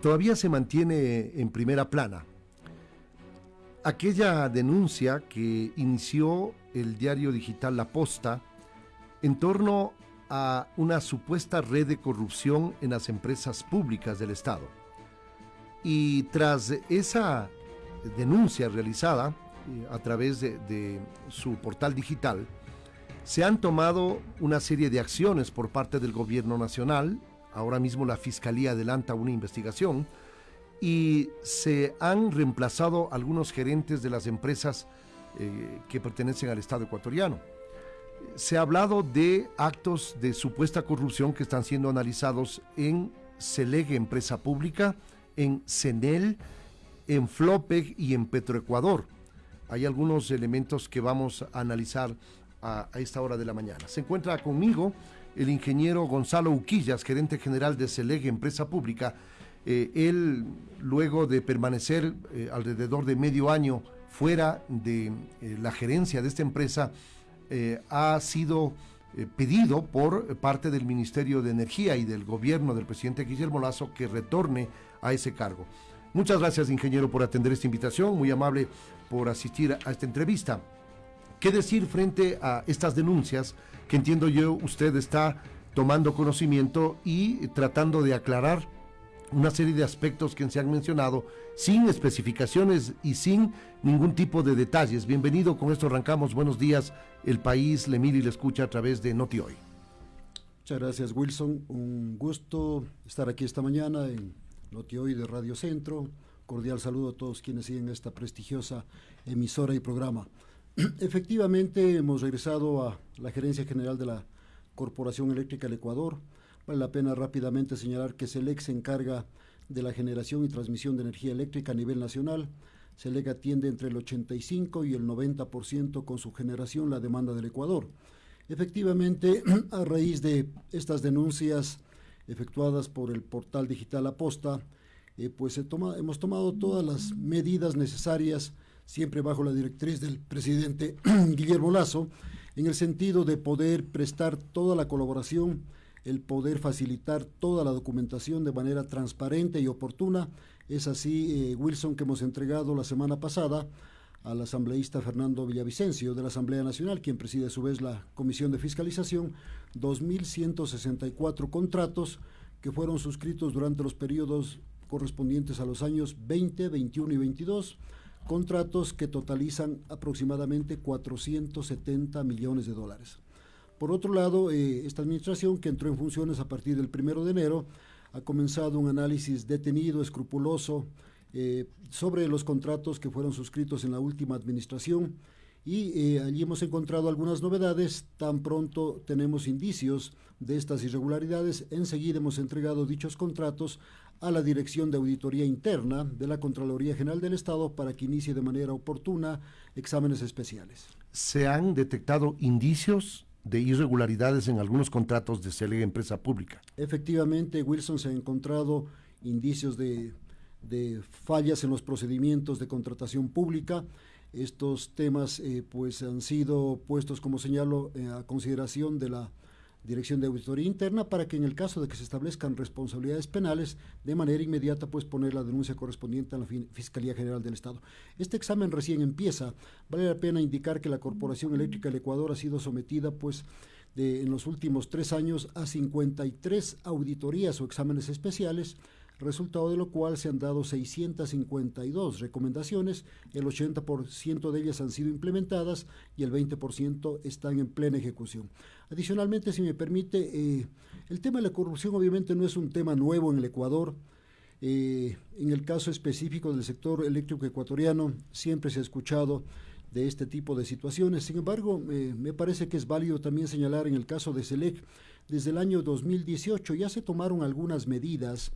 todavía se mantiene en primera plana. Aquella denuncia que inició el diario digital La Posta en torno a una supuesta red de corrupción en las empresas públicas del Estado. Y tras esa denuncia realizada eh, a través de, de su portal digital, se han tomado una serie de acciones por parte del gobierno nacional, ahora mismo la Fiscalía adelanta una investigación, y se han reemplazado algunos gerentes de las empresas eh, que pertenecen al Estado ecuatoriano. Se ha hablado de actos de supuesta corrupción que están siendo analizados en Celegue, empresa pública, en CENEL, en Flopeg y en Petroecuador. Hay algunos elementos que vamos a analizar a, esta hora de la mañana. Se encuentra conmigo el ingeniero Gonzalo Uquillas, gerente general de Celegue, empresa pública. Eh, él, luego de permanecer eh, alrededor de medio año fuera de eh, la gerencia de esta empresa, ha sido pedido por parte del Ministerio de Energía y del gobierno del presidente Guillermo Lazo que retorne a ese cargo. Muchas gracias, ingeniero, por atender esta invitación, muy amable por asistir a esta entrevista. ¿Qué decir frente a estas denuncias que entiendo yo usted está tomando conocimiento y tratando de aclarar una serie de aspectos que se han mencionado sin especificaciones y sin ningún tipo de detalles. Bienvenido, con esto arrancamos. Buenos días, el país le mira y le escucha a través de Noti Hoy. Muchas gracias, Wilson. Un gusto estar aquí esta mañana en Noti Hoy de Radio Centro. Cordial saludo a todos quienes siguen esta prestigiosa emisora y programa. Efectivamente, hemos regresado a la gerencia general de la Corporación Eléctrica del Ecuador. Vale la pena rápidamente señalar que SELEC se encarga de la generación y transmisión de energía eléctrica a nivel nacional. SELEC atiende entre el 85 y el 90% con su generación la demanda del Ecuador. Efectivamente, a raíz de estas denuncias efectuadas por el portal digital Aposta, eh, pues hemos tomado todas las medidas necesarias siempre bajo la directriz del presidente Guillermo Lazo, en el sentido de poder prestar toda la colaboración, el poder facilitar toda la documentación de manera transparente y oportuna. Es así, eh, Wilson, que hemos entregado la semana pasada al asambleísta Fernando Villavicencio de la Asamblea Nacional, quien preside a su vez la Comisión de Fiscalización, 2.164 contratos que fueron suscritos durante los periodos correspondientes a los años 20, 21 y 22 contratos que totalizan aproximadamente 470 millones de dólares. Por otro lado, eh, esta administración, que entró en funciones a partir del primero de enero, ha comenzado un análisis detenido, escrupuloso, eh, sobre los contratos que fueron suscritos en la última administración y eh, allí hemos encontrado algunas novedades. Tan pronto tenemos indicios de estas irregularidades, enseguida hemos entregado dichos contratos a la Dirección de Auditoría Interna de la Contraloría General del Estado para que inicie de manera oportuna exámenes especiales. ¿Se han detectado indicios de irregularidades en algunos contratos de CELEG Empresa Pública? Efectivamente, Wilson se ha encontrado indicios de, fallas en los procedimientos de contratación pública. Estos temas eh, pues han sido puestos, como señalo, eh, a consideración de la Dirección de Auditoría Interna para que en el caso de que se establezcan responsabilidades penales, de manera inmediata pues poner la denuncia correspondiente a la Fiscalía General del Estado. Este examen recién empieza. Vale la pena indicar que la Corporación Eléctrica del Ecuador ha sido sometida pues en los últimos tres años a 53 auditorías o exámenes especiales resultado de lo cual se han dado 652 recomendaciones, el 80% de ellas han sido implementadas y el 20% están en plena ejecución. Adicionalmente, si me permite, eh, el tema de la corrupción obviamente no es un tema nuevo en el Ecuador. Eh, en el caso específico del sector eléctrico ecuatoriano, siempre se ha escuchado de este tipo de situaciones. Sin embargo, me parece que es válido también señalar en el caso de SELEC, desde el año 2018 ya se tomaron algunas medidas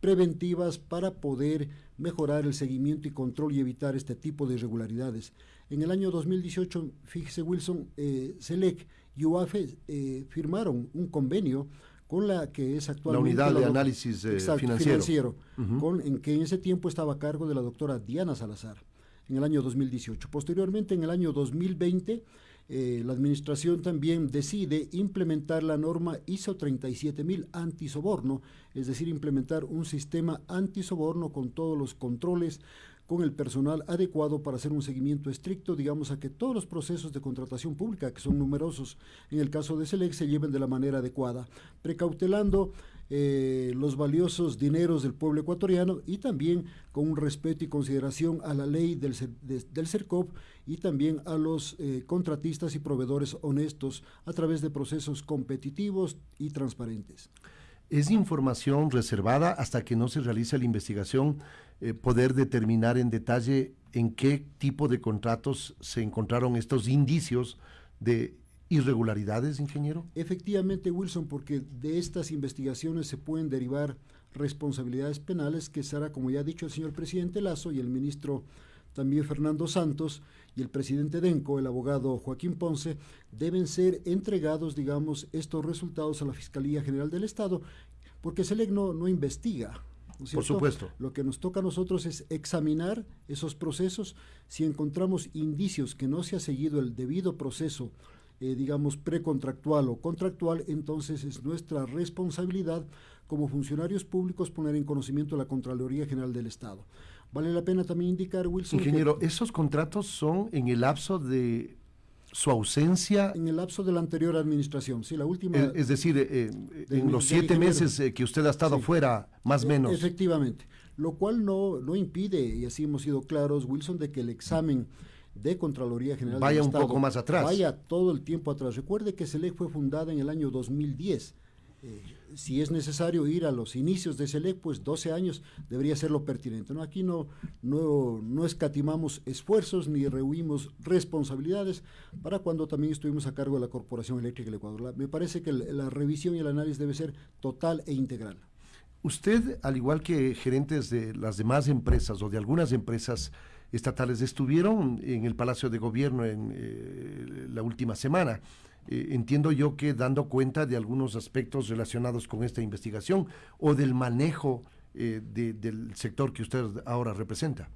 preventivas para poder mejorar el seguimiento y control y evitar este tipo de irregularidades. En el año 2018, fíjese Wilson, eh, SELEC y UAFE eh, firmaron un convenio con la que es actualmente... La unidad de análisis eh, financiero. con, en que en ese tiempo estaba a cargo de la doctora Diana Salazar, en el año 2018. Posteriormente, en el año 2020, eh, la administración también decide implementar la norma ISO 37000 antisoborno, es decir, implementar un sistema antisoborno con todos los controles, con el personal adecuado para hacer un seguimiento estricto, digamos, a que todos los procesos de contratación pública, que son numerosos en el caso de SELEC, se lleven de la manera adecuada, precautelando eh, los valiosos dineros del pueblo ecuatoriano y también con un respeto y consideración a la ley del, del CERCOP y también a los eh, contratistas y proveedores honestos a través de procesos competitivos y transparentes. Es información reservada hasta que no se realice la investigación, eh, poder determinar en detalle en qué tipo de contratos se encontraron estos indicios de irregularidades, ingeniero? Efectivamente, Wilson, porque de estas investigaciones se pueden derivar responsabilidades penales que será, como ya ha dicho el señor presidente Lazo y el ministro también Fernando Santos y el presidente Denco, el abogado Joaquín Ponce, deben ser entregados, digamos, estos resultados a la Fiscalía General del Estado, porque SELEC no, no investiga, Por supuesto. Lo que nos toca a nosotros es examinar esos procesos. Si encontramos indicios que no se ha seguido el debido proceso eh, digamos, precontractual o contractual, entonces es nuestra responsabilidad como funcionarios públicos poner en conocimiento a la Contraloría General del Estado. Vale la pena también indicar, Wilson. Ingeniero, ¿esos contratos son en el lapso de su ausencia. En el lapso de la anterior administración, sí, la última. Es, decir, eh, en los siete meses eh, que usted ha estado fuera, más o menos. Efectivamente, lo cual no, no impide, y así hemos sido claros, Wilson, de que el examen de Contraloría General vaya un poco más atrás. Vaya todo el tiempo atrás. Recuerde que SELEC fue fundada en el año 2010. Si es necesario ir a los inicios de SELEC, pues 12 años debería ser lo pertinente. ¿no? Aquí no, no, no escatimamos esfuerzos ni rehuimos responsabilidades para cuando también estuvimos a cargo de la Corporación Eléctrica del Ecuador. me parece que la revisión y el análisis debe ser total e integral. Usted, al igual que gerentes de las demás empresas o de algunas empresas, estatales estuvieron en el Palacio de Gobierno en eh, la última semana. Eh, entiendo yo que dando cuenta de algunos aspectos relacionados con esta investigación o del manejo eh, del sector que usted ahora representa.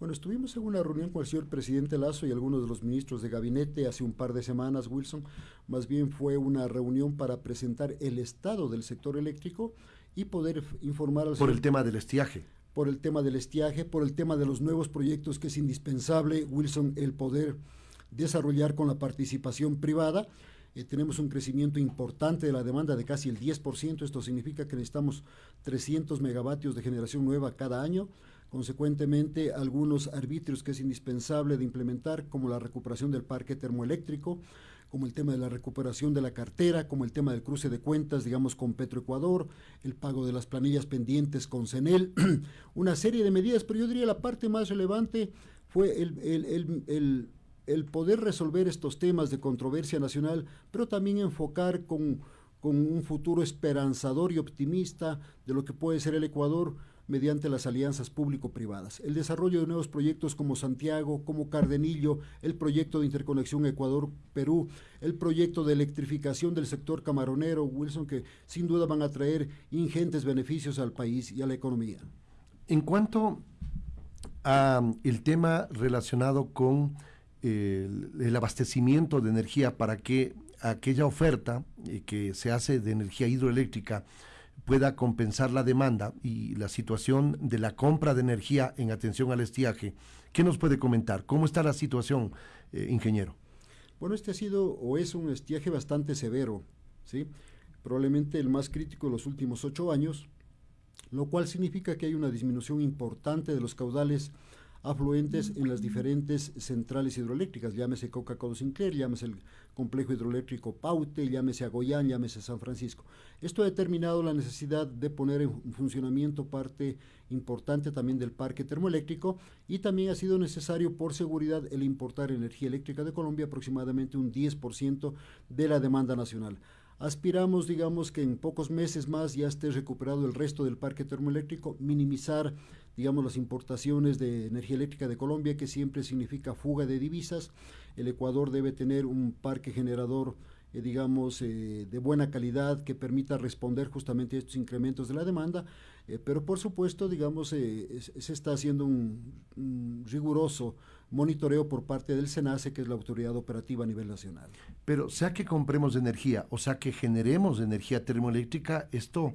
Bueno, estuvimos en una reunión con el señor presidente Lazo y algunos de los ministros de gabinete hace un par de semanas, Wilson. Más bien fue una reunión para presentar el estado del sector eléctrico y poder informar al Por el tema del estiaje por el tema del estiaje, por el tema de los nuevos proyectos que es indispensable, Wilson, el poder desarrollar con la participación privada. Eh, tenemos un crecimiento importante de la demanda de casi el 10%, esto significa que necesitamos 300 megavatios de generación nueva cada año. Consecuentemente, algunos arbitrios que es indispensable de implementar, como la recuperación del parque termoeléctrico, como el tema de la recuperación de la cartera, como el tema del cruce de cuentas, digamos, con Petroecuador, el pago de las planillas pendientes con CENEL, una serie de medidas, pero yo diría la parte más relevante fue el, el, poder resolver estos temas de controversia nacional, pero también enfocar con, con un futuro esperanzador y optimista de lo que puede ser el Ecuador mediante las alianzas público-privadas. El desarrollo de nuevos proyectos como Santiago, como Cardenillo, el proyecto de interconexión Ecuador-Perú, el proyecto de electrificación del sector camaronero, Wilson, que sin duda van a traer ingentes beneficios al país y a la economía. En cuanto al tema relacionado con el, abastecimiento de energía para que aquella oferta eh, que se hace de energía hidroeléctrica pueda compensar la demanda y la situación de la compra de energía en atención al estiaje. ¿Qué nos puede comentar? ¿Cómo está la situación, eh, ingeniero? Bueno, este ha sido o es un estiaje bastante severo, ¿sí? probablemente el más crítico de los últimos ocho años, lo cual significa que hay una disminución importante de los caudales afluentes en las diferentes centrales hidroeléctricas, llámese Coca-Cola Sinclair, llámese el complejo hidroeléctrico Paute, llámese Agoyán, llámese San Francisco. Esto ha determinado la necesidad de poner en funcionamiento parte importante también del parque termoeléctrico y también ha sido necesario por seguridad el importar energía eléctrica de Colombia, aproximadamente un 10% de la demanda nacional. Aspiramos, digamos, que en pocos meses más ya esté recuperado el resto del parque termoeléctrico, minimizar digamos, las importaciones de energía eléctrica de Colombia, que siempre significa fuga de divisas. El Ecuador debe tener un parque generador, eh, digamos, eh, de buena calidad que permita responder justamente a estos incrementos de la demanda, eh, pero por supuesto, digamos, se está haciendo un, riguroso monitoreo por parte del SENACE, que es la autoridad operativa a nivel nacional. Pero sea que compremos energía, o sea que generemos energía termoeléctrica, esto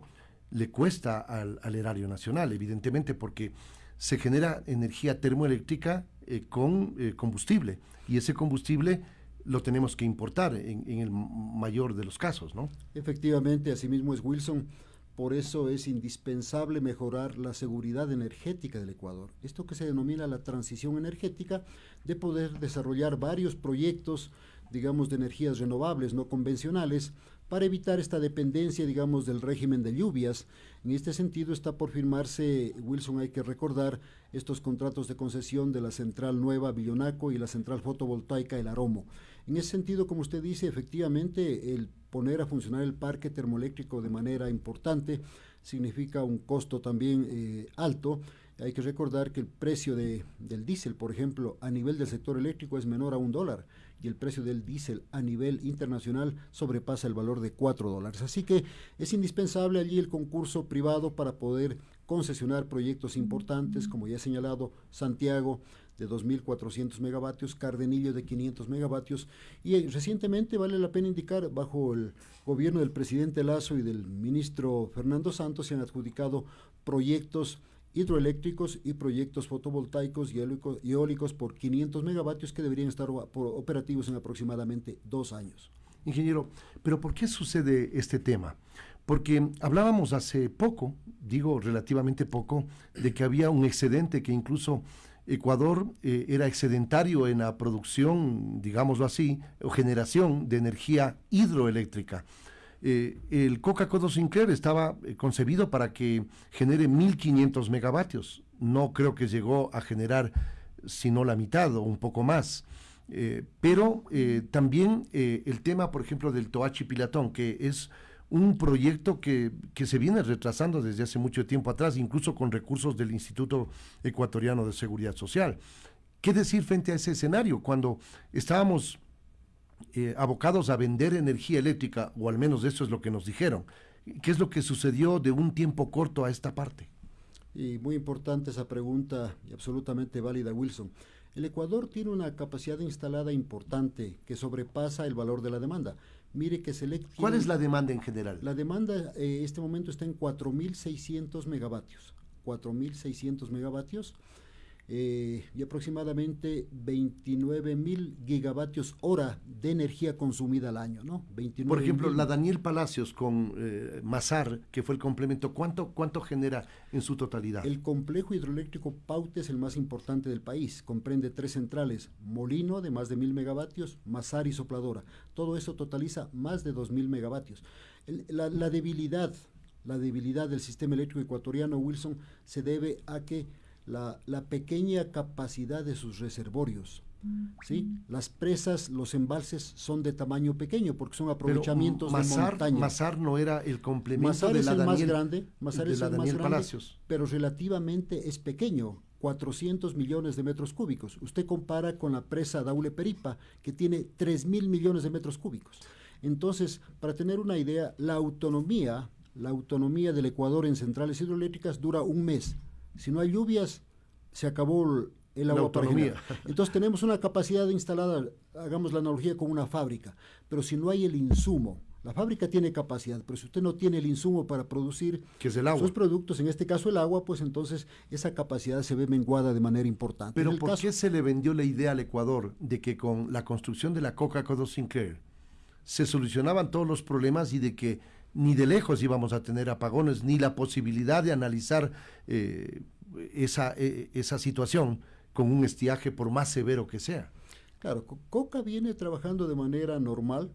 le cuesta al, erario nacional, evidentemente, porque se genera energía termoeléctrica eh, con eh, combustible y ese combustible lo tenemos que importar en, en, el mayor de los casos, ¿no? Efectivamente, asimismo es Wilson. Por eso es indispensable mejorar la seguridad energética del Ecuador. Esto que se denomina la transición energética, de poder desarrollar varios proyectos, digamos, de energías renovables no convencionales, para evitar esta dependencia, digamos, del régimen de lluvias. En este sentido está por firmarse, Wilson, hay que recordar, estos contratos de concesión de la central nueva Villonaco y la central fotovoltaica El Aromo. En ese sentido, como usted dice, efectivamente, el poner a funcionar el parque termoeléctrico de manera importante significa un costo también eh, alto. Hay que recordar que el precio de, del diésel, por ejemplo, a nivel del sector eléctrico es menor a un dólar y el precio del diésel a nivel internacional sobrepasa el valor de cuatro dólares. Así que es indispensable allí el concurso privado para poder concesionar proyectos importantes, como ya he señalado, Santiago, de 2.400 megavatios, Cardenillo de 500 megavatios y eh, recientemente vale la pena indicar bajo el gobierno del presidente Lazo y del ministro Fernando Santos se han adjudicado proyectos hidroeléctricos y proyectos fotovoltaicos y eólicos por 500 megavatios que deberían estar operativos en aproximadamente dos años. Ingeniero, pero ¿por qué sucede este tema? Porque hablábamos hace poco, digo relativamente poco, de que había un excedente que incluso Ecuador eh, era excedentario en la producción, digámoslo así, o generación de energía hidroeléctrica. Eh, el Coca-Cola Sinclair estaba eh, concebido para que genere 1.500 megavatios. No creo que llegó a generar sino la mitad o un poco más. pero también el tema, por ejemplo, del Toachi Pilatón, que es un proyecto que, se viene retrasando desde hace mucho tiempo atrás, incluso con recursos del Instituto Ecuatoriano de Seguridad Social. ¿Qué decir frente a ese escenario cuando estábamos eh, abocados a vender energía eléctrica, o al menos eso es lo que nos dijeron? ¿Qué es lo que sucedió de un tiempo corto a esta parte? Y muy importante esa pregunta y absolutamente válida, Wilson. El Ecuador tiene una capacidad instalada importante que sobrepasa el valor de la demanda. Mire que. ¿Cuál es la demanda en general? La demanda en eh, este momento está en 4.600 megavatios. 4.600 megavatios. Eh, y aproximadamente 29 mil gigavatios hora de energía consumida al año, ¿no? Por ejemplo, la Daniel Palacios con eh, Mazar, que fue el complemento, ¿cuánto, ¿cuánto genera en su totalidad? El complejo hidroeléctrico Paute es el más importante del país, comprende tres centrales, Molino de más de mil megavatios, Mazar y Sopladora. Todo eso totaliza más de dos mil megavatios. la, la debilidad, la debilidad del sistema eléctrico ecuatoriano, Wilson, se debe a que la, pequeña capacidad de sus reservorios. ¿sí? Las presas, los embalses son de tamaño pequeño porque son aprovechamientos de montaña. Mazar no era el complemento de es la el más grande, Mazar es el más grande, Palacios. pero relativamente es pequeño, 400 millones de metros cúbicos. Usted compara con la presa Daule Peripa, que tiene 3 mil millones de metros cúbicos. Entonces, para tener una idea, la autonomía, la autonomía del Ecuador en centrales hidroeléctricas dura un mes si no hay lluvias, se acabó el agua autonomía. Entonces tenemos una capacidad instalada, hagamos la analogía con una fábrica, pero si no hay el insumo, la fábrica tiene capacidad, pero si usted no tiene el insumo para producir sus productos, en este caso el agua, pues entonces esa capacidad se ve menguada de manera importante. Pero ¿por qué se le vendió la idea al Ecuador de que con la construcción de la Coca-Cola Sinclair se solucionaban todos los problemas y de que ni de lejos íbamos a tener apagones, ni la posibilidad de analizar eh, esa, eh, esa situación con un estiaje por más severo que sea. Claro, Coca viene trabajando de manera normal.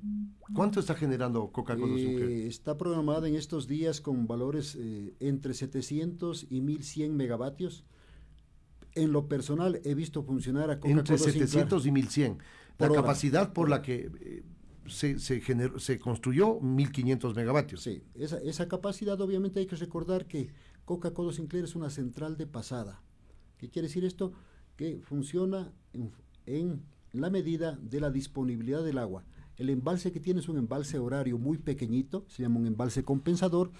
¿Cuánto está generando Coca-Cola eh, Está programada en estos días con valores entre 700 y 1100 megavatios. En lo personal he visto funcionar a Coca-Cola Entre 700 y 1100. La capacidad por la que se, se, se construyó 1.500 megavatios. Sí, esa, esa, capacidad obviamente hay que recordar que Coca-Cola Sinclair es una central de pasada. ¿Qué quiere decir esto? Que funciona en, en la medida de la disponibilidad del agua. El embalse que tiene es un embalse horario muy pequeñito, se llama un embalse compensador,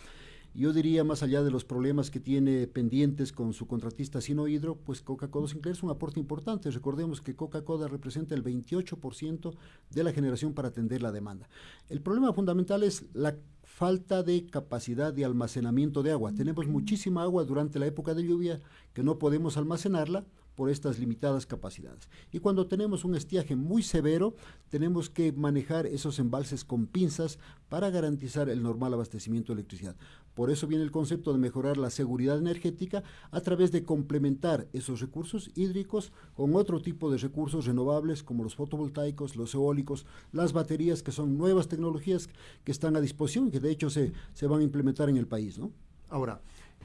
Yo diría, más allá de los problemas que tiene pendientes con su contratista Sinohidro, pues Coca-Cola Sinclair es un aporte importante. Recordemos que Coca-Cola representa el 28% de la generación para atender la demanda. El problema fundamental es la falta de capacidad de almacenamiento de agua. Tenemos muchísima agua durante la época de lluvia que no podemos almacenarla por estas limitadas capacidades. Y cuando tenemos un estiaje muy severo, tenemos que manejar esos embalses con pinzas para garantizar el normal abastecimiento de electricidad. Por eso viene el concepto de mejorar la seguridad energética a través de complementar esos recursos hídricos con otro tipo de recursos renovables como los fotovoltaicos, los eólicos, las baterías, que son nuevas tecnologías que están a disposición y que de hecho se, se van a implementar en el país. ¿no? Ahora,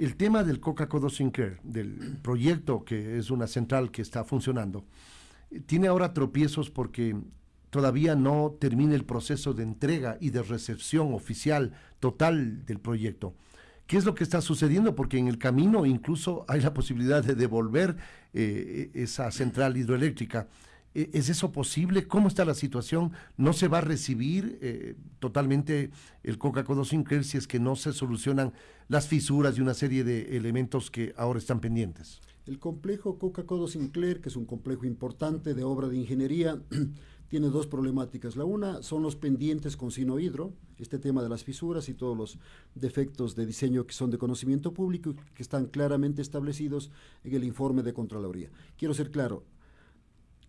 el tema del Coca-Cola Sinclair, del proyecto que es una central que está funcionando, tiene ahora tropiezos porque todavía no termina el proceso de entrega y de recepción oficial total del proyecto. ¿Qué es lo que está sucediendo? Porque en el camino incluso hay la posibilidad de devolver eh, esa central hidroeléctrica. ¿E-, ¿Es eso posible? ¿Cómo está la situación? ¿No se va a recibir eh, totalmente el Coca-Cola Sinclair si es que no se solucionan las fisuras y una serie de elementos que ahora están pendientes? El complejo Coca-Cola Sinclair, que es un complejo importante de obra de ingeniería, tiene dos problemáticas. La una son los pendientes con sinohidro, este tema de las fisuras y todos los defectos de diseño que son de conocimiento público y que están claramente establecidos en el informe de Contraloría. Quiero ser claro,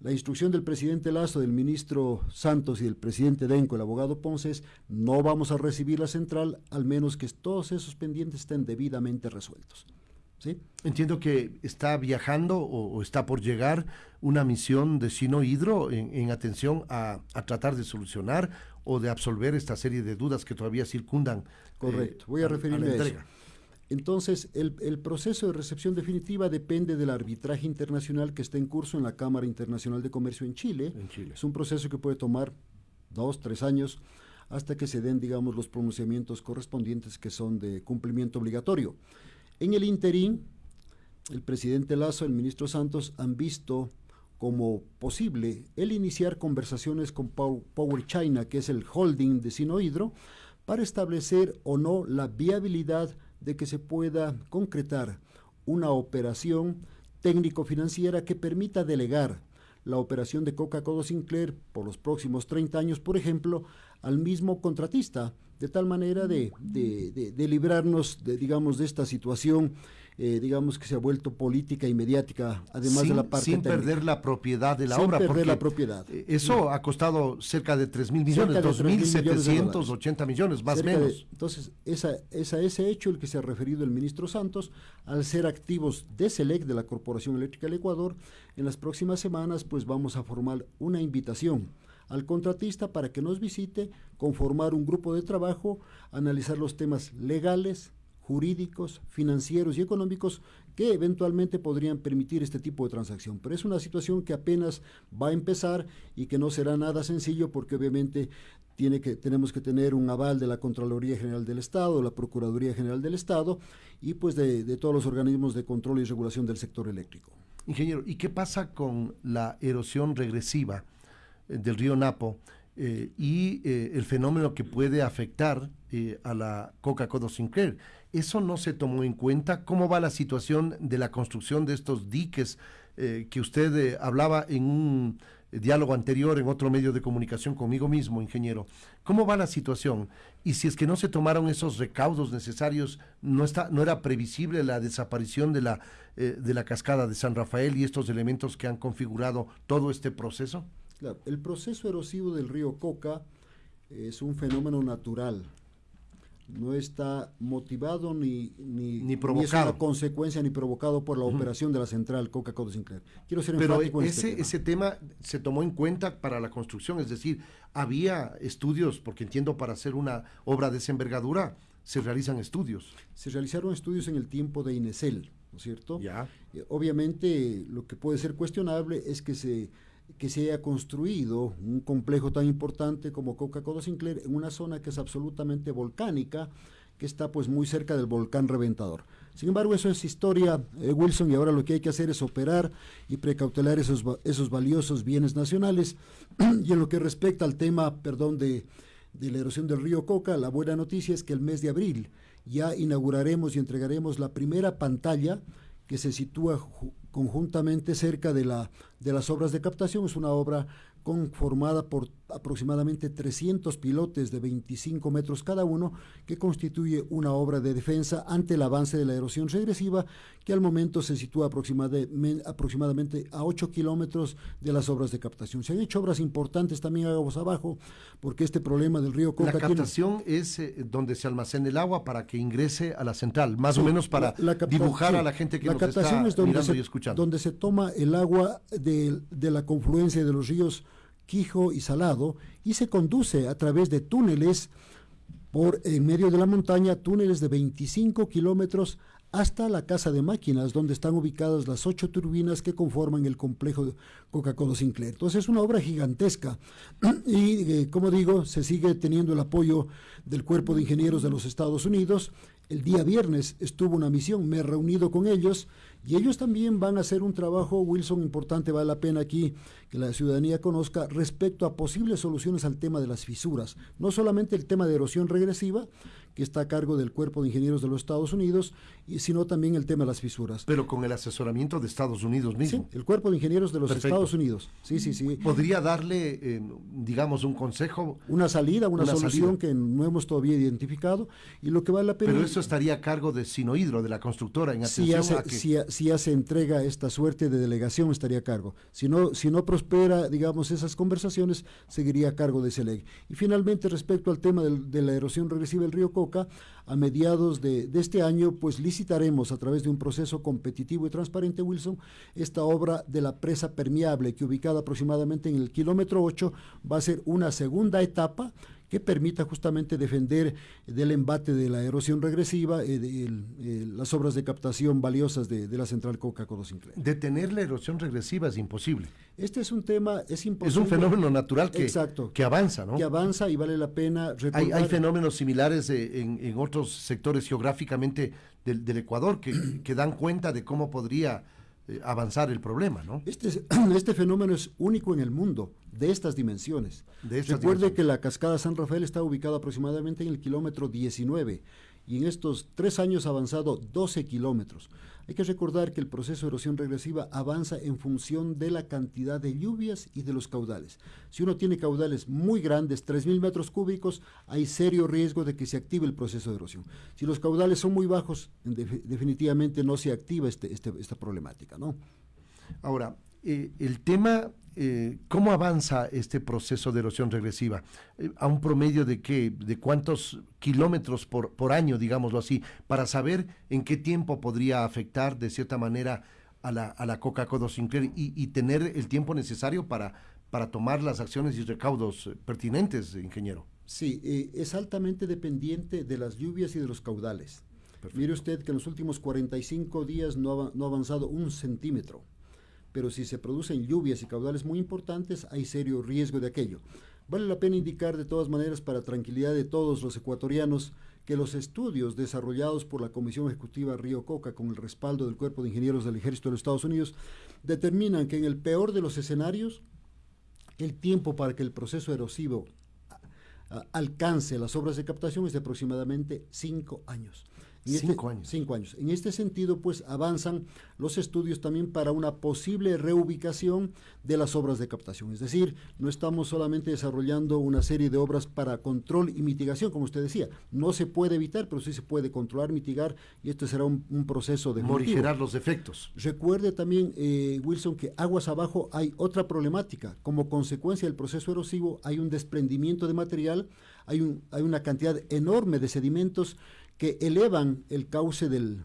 la instrucción del presidente Lazo, del ministro Santos y del presidente Denco, el abogado Ponce, es no vamos a recibir la central al menos que todos esos pendientes estén debidamente resueltos. ¿Sí? Entiendo que está viajando o, está por llegar una misión de Sino Hidro en, atención a, tratar de solucionar o de absolver esta serie de dudas que todavía circundan. Correcto, voy a, referirme a, eso. Entonces, el, proceso de recepción definitiva depende del arbitraje internacional que está en curso en la Cámara Internacional de Comercio en Chile. Es un proceso que puede tomar dos, tres años hasta que se den, digamos, los pronunciamientos correspondientes que son de cumplimiento obligatorio. En el interín, el presidente Lazo, el ministro Santos han visto como posible el iniciar conversaciones con Power China, que es el holding de Sinohidro, para establecer o no la viabilidad de que se pueda concretar una operación técnico-financiera que permita delegar la operación de Coca-Cola Sinclair por los próximos 30 años, por ejemplo, al mismo contratista, de tal manera de, de librarnos, de, digamos, de esta situación eh, digamos que se ha vuelto política y mediática, además de la parte Sin perder la propiedad de la obra. Sin perder la propiedad. Eh, eso ha costado cerca de 3 mil millones, 2.780 millones, más o menos. entonces, esa, esa, ese hecho el que se ha referido el ministro Santos, al ser activos de SELEC, de la Corporación Eléctrica del Ecuador, en las próximas semanas pues vamos a formar una invitación al contratista para que nos visite, conformar un grupo de trabajo, analizar los temas legales, jurídicos, financieros y económicos que eventualmente podrían permitir este tipo de transacción. Pero es una situación que apenas va a empezar y que no será nada sencillo porque obviamente tiene que, tenemos que tener un aval de la Contraloría General del Estado, la Procuraduría General del Estado y pues de, de todos los organismos de control y regulación del sector eléctrico. Ingeniero, ¿y qué pasa con la erosión regresiva eh, del río Napo? Eh, y eh, el fenómeno que puede afectar eh, a la Coca-Cola Sinclair. Eso no se tomó en cuenta. ¿Cómo va la situación de la construcción de estos diques que usted hablaba en un diálogo anterior en otro medio de comunicación conmigo mismo, ingeniero? ¿Cómo va la situación? Y si es que no se tomaron esos recaudos necesarios, ¿no, está, no era previsible la desaparición de la, de la cascada de San Rafael y estos elementos que han configurado todo este proceso? El proceso erosivo del río Coca es un fenómeno natural. No está motivado ni, ni, ni provocado. es una consecuencia ni provocado por la operación de la central Coca-Cola Sinclair. Quiero ser Pero ese, este tema. ese tema se tomó en cuenta para la construcción, es decir, había estudios, porque entiendo para hacer una obra de esa envergadura se realizan estudios. Se realizaron estudios en el tiempo de Inesel, ¿no es cierto? Ya. Eh, obviamente lo que puede ser cuestionable es que se que se haya construido un complejo tan importante como Coca-Cola Sinclair en una zona que es absolutamente volcánica, que está pues muy cerca del volcán reventador. Sin embargo, eso es historia, eh, Wilson, y ahora lo que hay que hacer es operar y precautelar esos, esos valiosos bienes nacionales. y en lo que respecta al tema, perdón, de, de la erosión del río Coca, la buena noticia es que el mes de abril ya inauguraremos y entregaremos la primera pantalla que se sitúa conjuntamente cerca de, la, de las obras de captación. Es una obra conformada por aproximadamente 300 pilotes de 25 metros cada uno, que constituye una obra de defensa ante el avance de la erosión regresiva, que al momento se sitúa aproximadamente a 8 kilómetros de las obras de captación. Se han hecho obras importantes también aguas abajo, porque este problema del río Coca... La captación es eh, donde se almacena el agua para que ingrese a la central, más o menos para dibujar a la gente que la nos captación es donde se, y escuchando. Donde se toma el agua de, de la confluencia de los ríos Quijo y Salado y se conduce a través de túneles por en medio de la montaña, túneles de 25 kilómetros hasta la casa de máquinas donde están ubicadas las ocho turbinas que conforman el complejo Coca-Cola Sinclair. Entonces es una obra gigantesca y, eh, como digo, se sigue teniendo el apoyo del Cuerpo de Ingenieros de los Estados Unidos. El día viernes estuvo una misión, me he reunido con ellos y ellos también van a hacer un trabajo, Wilson, importante, vale la pena aquí que la ciudadanía conozca respecto a posibles soluciones al tema de las fisuras. No solamente el tema de erosión regresiva, que está a cargo del Cuerpo de Ingenieros de los Estados Unidos, y, sino también el tema de las fisuras. Pero con el asesoramiento de Estados Unidos mismo. Sí, el Cuerpo de Ingenieros de los Estados Unidos. Sí, sí, sí. ¿Podría darle, eh, digamos, un consejo? Una salida, una, solución que no hemos todavía identificado, y lo que vale la pena... Pero eso estaría a cargo de Sinohidro, de la constructora, en atención si hace, si, hace entrega esta suerte de delegación, estaría a cargo. Si no, si no prospera, digamos, esas conversaciones, seguiría a cargo de SELEG. Y finalmente, respecto al tema de la erosión regresiva del río A mediados de, este año, pues licitaremos a través de un proceso competitivo y transparente, Wilson, esta obra de la presa permeable, que ubicada aproximadamente en el kilómetro 8, va a ser una segunda etapa que permita justamente defender del embate de la erosión regresiva eh, de, las obras de captación valiosas de, la central Coca-Cola Sinclair. Detener la erosión regresiva es imposible. Este es un tema, es imposible. Es un fenómeno natural que, que avanza, ¿no? Que avanza y vale la pena recordar. Hay, fenómenos similares en, otros sectores geográficamente del, Ecuador que, que dan cuenta de cómo podría eh, avanzar el problema, ¿no? Este, este fenómeno es único en el mundo, de estas dimensiones. Recuerde que la cascada San Rafael está ubicada aproximadamente en el kilómetro 19 y en estos tres años ha avanzado 12 kilómetros. Hay que recordar que el proceso de erosión regresiva avanza en función de la cantidad de lluvias y de los caudales. Si uno tiene caudales muy grandes, 3.000 metros cúbicos, hay serio riesgo de que se active el proceso de erosión. Si los caudales son muy bajos, definitivamente no se activa este, este, esta problemática. ¿no? Ahora, eh, el tema eh, ¿cómo avanza este proceso de erosión regresiva? Eh, ¿A un promedio de qué? ¿De cuántos kilómetros por, por año, digámoslo así? Para saber en qué tiempo podría afectar de cierta manera a la, a la Coca-Cola Sinclair y, y, tener el tiempo necesario para, para tomar las acciones y recaudos pertinentes, ingeniero. Sí, es altamente dependiente de las lluvias y de los caudales. Mire usted que en los últimos 45 días no no ha avanzado un centímetro pero si se producen lluvias y caudales muy importantes, hay serio riesgo de aquello. Vale la pena indicar de todas maneras, para tranquilidad de todos los ecuatorianos, que los estudios desarrollados por la Comisión Ejecutiva Río Coca con el respaldo del Cuerpo de Ingenieros del Ejército de los Estados Unidos determinan que en el peor de los escenarios, el tiempo para que el proceso erosivo alcance las obras de captación es de aproximadamente cinco años. Este cinco años. Cinco años. En este sentido, pues avanzan los estudios también para una posible reubicación de las obras de captación. Es decir, no estamos solamente desarrollando una serie de obras para control y mitigación, como usted decía. No se puede evitar, pero sí se puede controlar, mitigar, y esto será un, proceso de morigerar los efectos. Recuerde también, eh, Wilson, que aguas abajo hay otra problemática. Como consecuencia del proceso erosivo, hay un desprendimiento de material, hay, un, hay una cantidad enorme de sedimentos que elevan el cauce del,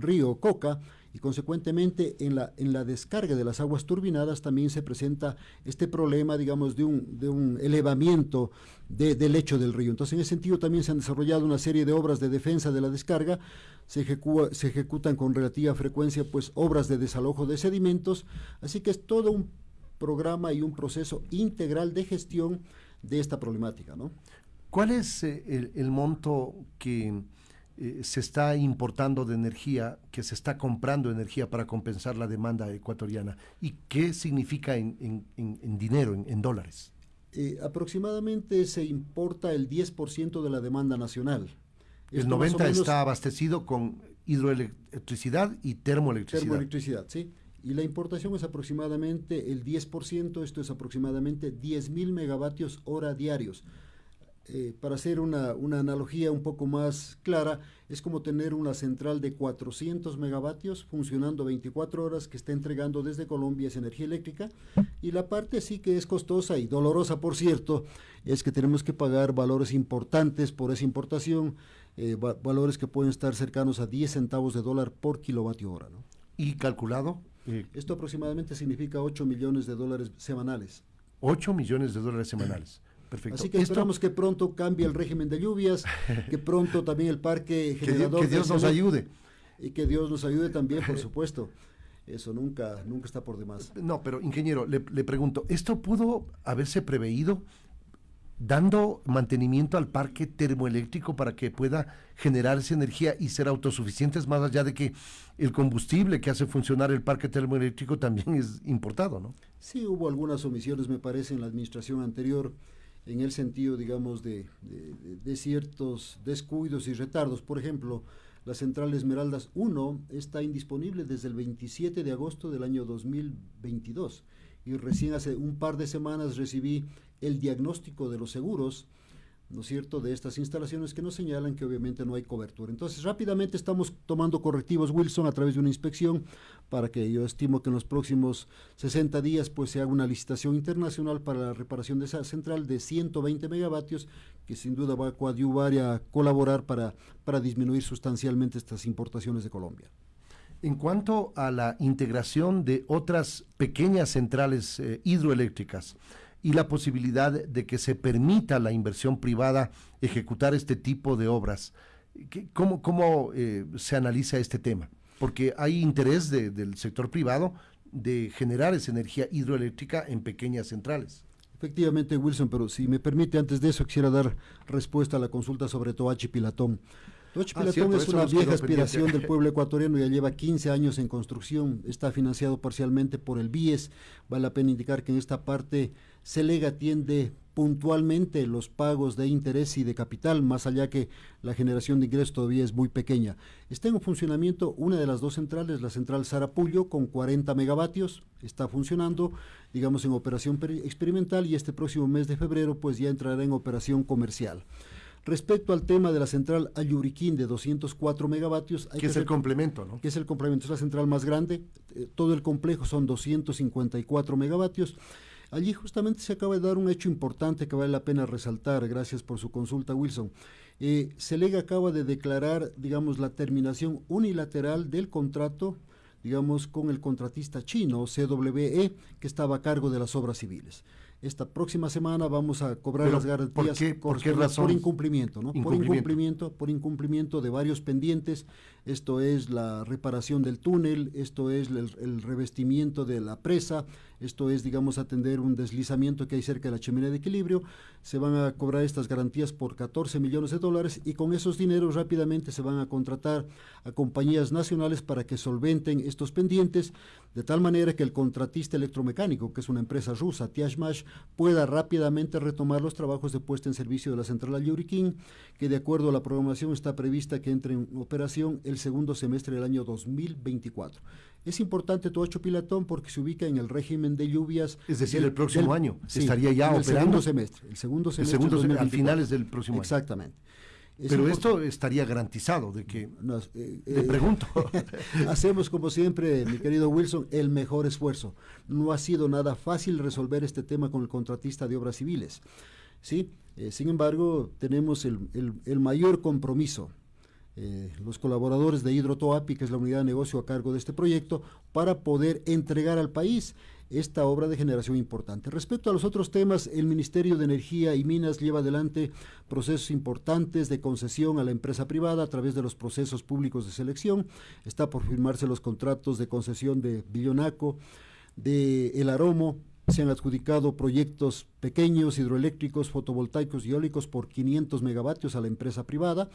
río Coca y consecuentemente en la, en la descarga de las aguas turbinadas también se presenta este problema, digamos, de un, de un elevamiento del lecho del río. Entonces, en ese sentido también se han desarrollado una serie de obras de defensa de la descarga, se, se ejecutan con relativa frecuencia pues obras de desalojo de sedimentos, así que es todo un programa y un proceso integral de gestión de esta problemática, ¿no? ¿Cuál es eh, el, monto que eh, se está importando de energía, que se está comprando energía para compensar la demanda ecuatoriana? ¿Y qué significa en, dinero, en, dólares? Eh, aproximadamente se importa el 10% de la demanda nacional. El 90 está abastecido con hidroelectricidad y termoelectricidad. Termoelectricidad, sí. Y la importación es aproximadamente el 10%, esto es aproximadamente 10 mil megavatios hora diarios. Eh, para hacer una, analogía un poco más clara, es como tener una central de 400 megavatios funcionando 24 horas que está entregando desde Colombia esa energía eléctrica. Y la parte sí que es costosa y dolorosa, por cierto, es que tenemos que pagar valores importantes por esa importación, eh, valores que pueden estar cercanos a 10 centavos de dólar por kilovatio hora. ¿no? ¿Y calculado? Esto aproximadamente significa 8 millones de dólares semanales. 8 millones de dólares semanales. Así que esperamos que pronto cambie el régimen de lluvias, que pronto también el parque generador... Que, Dios nos ayude. Y que Dios nos ayude también, por supuesto. Eso nunca, nunca está por demás. No, pero ingeniero, le, le pregunto, ¿esto pudo haberse preveído dando mantenimiento al parque termoeléctrico para que pueda generar esa energía y ser autosuficientes, más allá de que el combustible que hace funcionar el parque termoeléctrico también es importado, ¿no? Sí, hubo algunas omisiones, me parece, en la administración anterior en el sentido, digamos, de, ciertos descuidos y retardos. Por ejemplo, la central Esmeraldas 1 está indisponible desde el 27 de agosto del año 2022 y recién hace un par de semanas recibí el diagnóstico de los seguros ¿no es cierto?, de estas instalaciones que nos señalan que obviamente no hay cobertura. Entonces, rápidamente estamos tomando correctivos, Wilson, a través de una inspección para que yo estimo que en los próximos 60 días pues se haga una licitación internacional para la reparación de esa central de 120 megavatios que sin duda va a coadyuvar y a colaborar para, para disminuir sustancialmente estas importaciones de Colombia. En cuanto a la integración de otras pequeñas centrales eh, hidroeléctricas, y la posibilidad de que se permita la inversión privada ejecutar este tipo de obras. ¿Cómo, cómo eh, se analiza este tema? Porque hay interés del sector privado de generar esa energía hidroeléctrica en pequeñas centrales. Efectivamente, Wilson, pero si me permite, antes de eso quisiera dar respuesta a la consulta sobre Toachi Pilatón. Ah, Pilatón es una vieja aspiración del pueblo ecuatoriano, ya lleva 15 años en construcción, está financiado parcialmente por el BIES. Vale la pena indicar que en esta parte Celega atiende puntualmente los pagos de interés y de capital, más allá que la generación de ingresos todavía es muy pequeña. Está en funcionamiento una de las dos centrales, la central Sarapullo, con 40 megavatios, está funcionando, digamos, en operación experimental y este próximo mes de febrero pues ya entrará en operación comercial. Respecto al tema de la central Ayuriquín de 204 megavatios... Hay que, es el complemento, ¿no? Que es el complemento, es la central más grande, eh, todo el complejo son 254 megavatios. Allí justamente se acaba de dar un hecho importante que vale la pena resaltar, gracias por su consulta Wilson. Eh, Celega acaba de declarar, digamos, la terminación unilateral del contrato, digamos, con el contratista chino, CWE, que estaba a cargo de las obras civiles esta próxima semana vamos a cobrar las garantías ¿por qué, razón? por incumplimiento, ¿no? Por incumplimiento, por incumplimiento de varios pendientes. Esto es la reparación del túnel, esto es el, revestimiento de la presa, esto es, digamos, atender un deslizamiento que hay cerca de la chimenea de equilibrio. Se van a cobrar estas garantías por 14 millones de dólares y con esos dineros rápidamente se van a contratar a compañías nacionales para que solventen estos pendientes, de tal manera que el contratista electromecánico, que es una empresa rusa, Tiashmash, pueda rápidamente retomar los trabajos de puesta en servicio de la central Yuriquín, que de acuerdo a la programación está prevista que entre en operación el segundo semestre del año 2024. Es importante Toacho Pilatón porque se ubica en el régimen de lluvias. Es decir, el próximo año estaría ya operando. El segundo semestre. El segundo semestre. El segundo semestre, al finales del próximo año. Exactamente. Pero esto estaría garantizado de que... Eh, le eh, pregunto. hacemos como siempre, mi querido Wilson, el mejor esfuerzo. No ha sido nada fácil resolver este tema con el contratista de obras civiles. ¿sí? Eh, sin embargo, tenemos el, el, mayor compromiso los colaboradores de Hidrotoapi, que es la unidad de negocio a cargo de este proyecto, para poder entregar al país esta obra de generación importante. Respecto a los otros temas, el Ministerio de Energía y Minas lleva adelante procesos importantes de concesión a la empresa privada a través de los procesos públicos de selección. Está por firmarse los contratos de concesión de Billonaco, de El Aromo, se han adjudicado proyectos pequeños hidroeléctricos, fotovoltaicos y eólicos por 500 megavatios a la empresa privada.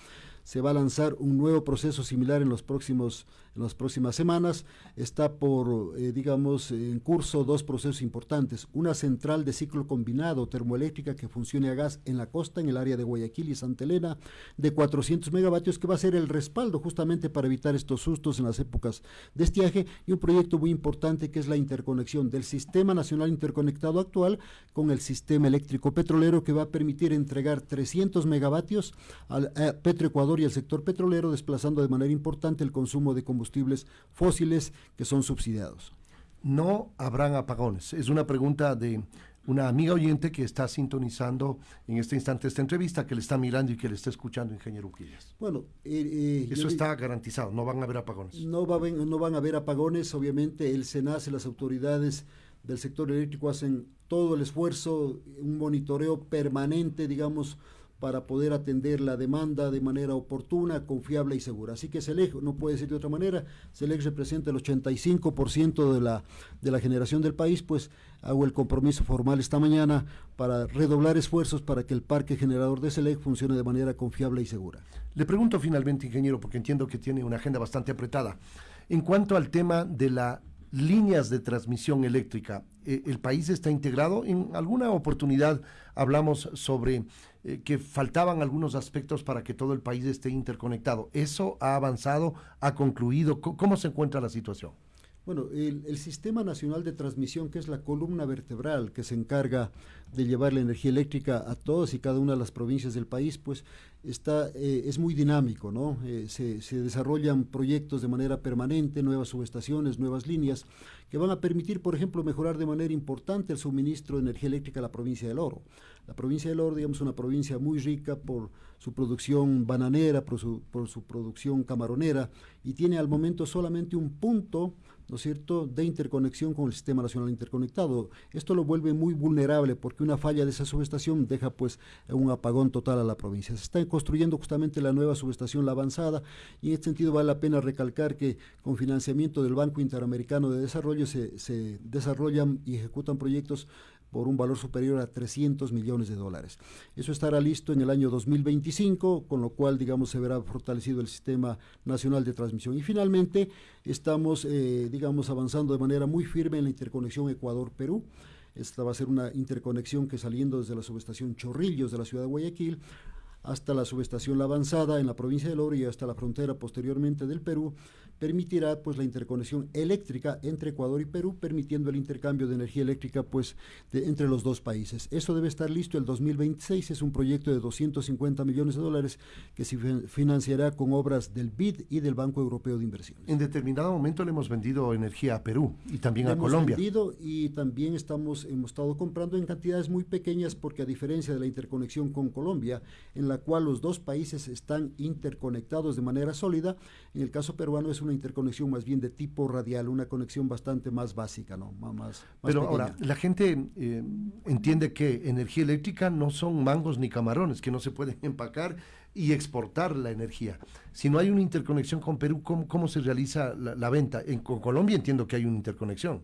Se va a lanzar un nuevo proceso similar en, los próximos, en las próximas semanas. Está por, eh, digamos, en curso dos procesos importantes. Una central de ciclo combinado termoeléctrica que funcione a gas en la costa, en el área de Guayaquil y Santa Elena, de 400 megavatios, que va a ser el respaldo justamente para evitar estos sustos en las épocas de estiaje. Y un proyecto muy importante que es la interconexión del Sistema Nacional Interconectado actual con el sistema eléctrico petrolero que va a permitir entregar 300 megavatios al Petroecuador y al sector petrolero, desplazando de manera importante el consumo de combustibles fósiles que son subsidiados. No habrán apagones. Es una pregunta de una amiga oyente que está sintonizando en este instante esta entrevista, que le está mirando y que le está escuchando, ingeniero Uquillas. Bueno, eh, eh, eso está garantizado, no van a haber apagones. No, va, no van a haber apagones, obviamente el SENACE, las autoridades del sector eléctrico hacen todo el esfuerzo, un monitoreo permanente, digamos, para poder atender la demanda de manera oportuna, confiable y segura. Así que SELEC, no puede ser de otra manera, SELEC representa el 85% de la, de la generación del país, pues hago el compromiso formal esta mañana para redoblar esfuerzos para que el parque generador de SELEC funcione de manera confiable y segura. Le pregunto finalmente, ingeniero, porque entiendo que tiene una agenda bastante apretada, en cuanto al tema de la líneas de transmisión eléctrica. Eh, ¿El país está integrado? En alguna oportunidad hablamos sobre eh, que faltaban algunos aspectos para que todo el país esté interconectado. ¿Eso ha avanzado? ¿Ha concluido? ¿Cómo se encuentra la situación? Bueno, el, Sistema Nacional de Transmisión, que es la columna vertebral que se encarga de llevar la energía eléctrica a todas y cada una de las provincias del país, pues está, eh, es muy dinámico, ¿no? Eh, se, desarrollan proyectos de manera permanente, nuevas subestaciones, nuevas líneas, que van a permitir, por ejemplo, mejorar de manera importante el suministro de energía eléctrica a la provincia del Oro. La provincia del Oro, digamos, es una provincia muy rica por su producción bananera, por su, por su producción camaronera, y tiene al momento solamente un punto ¿no es cierto?, de interconexión con el Sistema Nacional Interconectado. Esto lo vuelve muy vulnerable porque una falla de esa subestación deja pues un apagón total a la provincia. Se está construyendo justamente la nueva subestación La Avanzada y en este sentido vale la pena recalcar que con financiamiento del Banco Interamericano de Desarrollo se, se desarrollan y ejecutan proyectos por un valor superior a 300 millones de dólares. Eso estará listo en el año 2025, con lo cual, digamos, se verá fortalecido el sistema nacional de transmisión. Y finalmente, estamos, eh, digamos, avanzando de manera muy firme en la interconexión Ecuador-Perú. Esta va a ser una interconexión que saliendo desde la subestación Chorrillos de la ciudad de Guayaquil hasta la subestación La Avanzada en la provincia de Oro y hasta la frontera posteriormente del Perú, permitirá pues la interconexión eléctrica entre Ecuador y Perú, permitiendo el intercambio de energía eléctrica pues entre los dos países. Eso debe estar listo el 2026, es un proyecto de 250 millones de dólares que se financiará con obras del BID y del Banco Europeo de Inversiones. En determinado momento le hemos vendido energía a Perú y también a hemos Colombia. Vendido y también estamos hemos estado comprando en cantidades muy pequeñas porque a diferencia de la interconexión con Colombia, en la cual los dos países están interconectados de manera sólida, en el caso peruano es una interconexión más bien de tipo radial, una conexión bastante más básica, ¿no? Más, Pero ahora, la gente eh, entiende que energía eléctrica no son mangos ni camarones, que no se pueden empacar y exportar la energía. Si no hay una interconexión con Perú, ¿cómo, se realiza la, venta? En, con Colombia entiendo que hay una interconexión.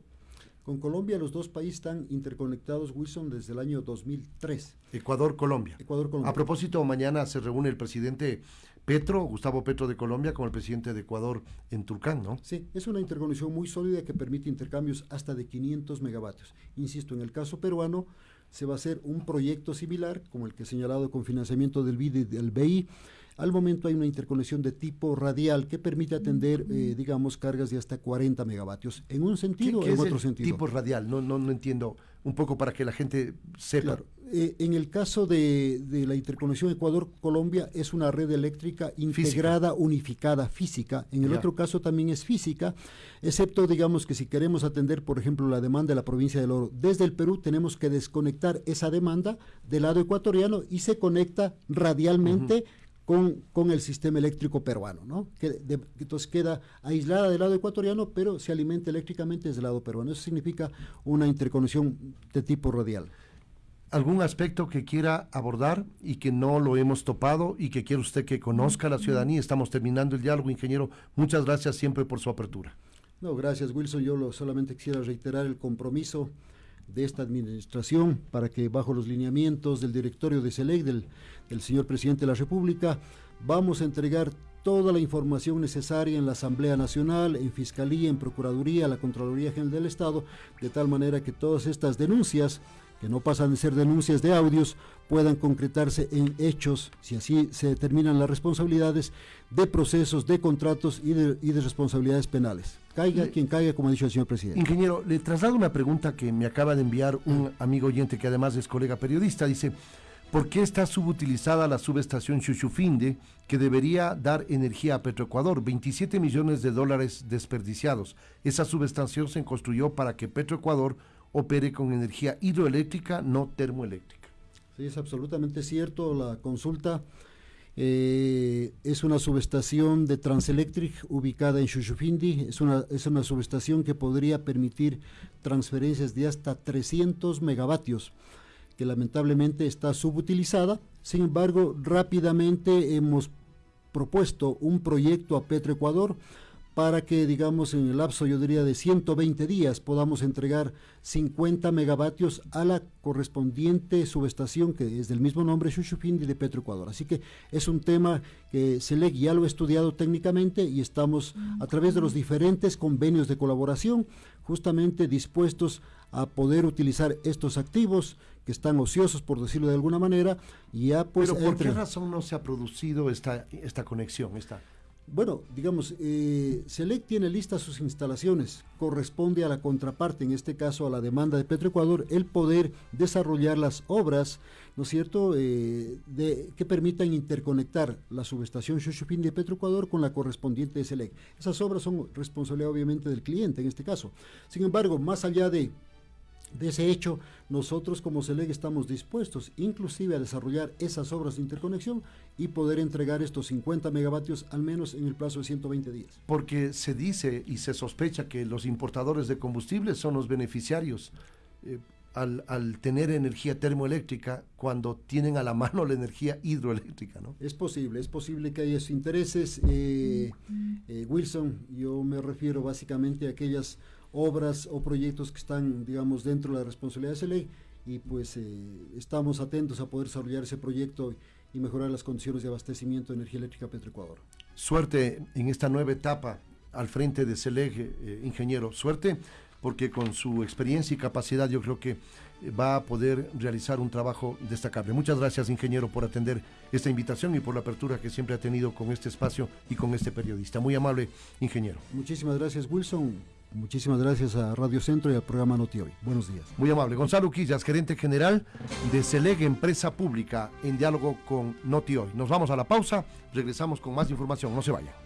Con Colombia los dos países están interconectados, Wilson, desde el año 2003. Ecuador-Colombia. Ecuador-Colombia. A propósito, mañana se reúne el presidente Petro, Gustavo Petro de Colombia, con el presidente de Ecuador en Turcán, ¿no? Sí, es una interconexión muy sólida que permite intercambios hasta de 500 megavatios. Insisto, en el caso peruano se va a hacer un proyecto similar, como el que he señalado con financiamiento del BID y del BI, al momento hay una interconexión de tipo radial que permite atender, eh, digamos, cargas de hasta 40 megavatios, en un sentido o en otro sentido. Tipo radial, no, no, no entiendo, un poco para que la gente sepa. Eh, en el caso de, la interconexión Ecuador-Colombia es una red eléctrica integrada, unificada, física. En el otro caso también es física, excepto, digamos, que si queremos atender, por ejemplo, la demanda de la provincia del Oro. Desde el Perú, tenemos que desconectar esa demanda del lado ecuatoriano y se conecta radialmente con, el sistema eléctrico peruano, ¿no? Que entonces queda aislada del lado ecuatoriano, pero se alimenta eléctricamente desde el lado peruano. Eso significa una interconexión de tipo radial. ¿Algún aspecto que quiera abordar y que no lo hemos topado y que quiere usted que conozca la ciudadanía? Estamos terminando el diálogo, ingeniero. Muchas gracias siempre por su apertura. No, gracias Wilson. Yo lo, solamente quisiera reiterar el compromiso de esta administración para que bajo los lineamientos del directorio de SELEC, del, señor presidente de la República, vamos a entregar toda la información necesaria en la Asamblea Nacional, en Fiscalía, en Procuraduría, la Contraloría General del Estado, de tal manera que todas estas denuncias, que no pasan de ser denuncias de audios, puedan concretarse en hechos, si así se determinan las responsabilidades de procesos, de contratos y de, y de responsabilidades penales. Caiga quien caiga, como ha dicho el señor presidente. Ingeniero, le traslado una pregunta que me acaba de enviar un amigo oyente que además es colega periodista. Dice, ¿Por qué está subutilizada la subestación Chuchufinde, que debería dar energía a Petroecuador? 27 millones de dólares desperdiciados. Esa subestación se construyó para que Petroecuador opere con energía hidroeléctrica, no termoeléctrica. Sí, es absolutamente cierto. La consulta eh, es una subestación de Transelectric ubicada en Chuchufindi. Es una, es una subestación que podría permitir transferencias de hasta 300 megavatios que lamentablemente está subutilizada. Sin embargo, rápidamente hemos propuesto un proyecto a Petroecuador para que, digamos, en el lapso, yo diría, de 120 días podamos entregar 50 megavatios a la correspondiente subestación que es del mismo nombre, Chuchupindi de Petroecuador. Así que es un tema que SELEC ya lo ha estudiado técnicamente y estamos a través de los diferentes convenios de colaboración justamente dispuestos a poder utilizar estos activos que están ociosos, por decirlo de alguna manera, y ya pues... Pero ¿por qué razón no se ha producido esta, esta conexión, esta bueno, digamos, eh, Select tiene listas sus instalaciones. Corresponde a la contraparte, en este caso a la demanda de Petroecuador, el poder desarrollar las obras, ¿no es cierto?, eh, de, que permitan interconectar la subestación Xochupín de Petroecuador con la correspondiente de Select. Esas obras son responsabilidad obviamente del cliente en este caso. Sin embargo, más allá de de ese hecho, nosotros como CELEG estamos dispuestos inclusive a desarrollar esas obras de interconexión y poder entregar estos 50 megavatios al menos en el plazo de 120 días. Porque se dice y se sospecha que los importadores de combustibles son los beneficiarios eh, al, tener energía termoeléctrica cuando tienen a la mano la energía hidroeléctrica, ¿no? Es posible, es posible que haya intereses. Eh, eh, Wilson, yo me refiero básicamente a aquellas obras o proyectos que están, digamos, dentro de la responsabilidad de esa ley y pues eh, estamos atentos a poder desarrollar ese proyecto y mejorar las condiciones de abastecimiento de energía eléctrica Petroecuador. Suerte en esta nueva etapa al frente de CELEG, eh, ingeniero. Suerte porque con su experiencia y capacidad yo creo que eh, va a poder realizar un trabajo destacable. Muchas gracias, ingeniero, por atender esta invitación y por la apertura que siempre ha tenido con este espacio y con este periodista. Muy amable, ingeniero. Muchísimas gracias, Wilson. Muchísimas gracias a Radio Centro y al programa Noti Hoy. Buenos días. Muy amable. Gonzalo Quillas, gerente general de Celeg Empresa Pública, en diálogo con Noti Hoy. Nos vamos a la pausa, regresamos con más información. No se vayan.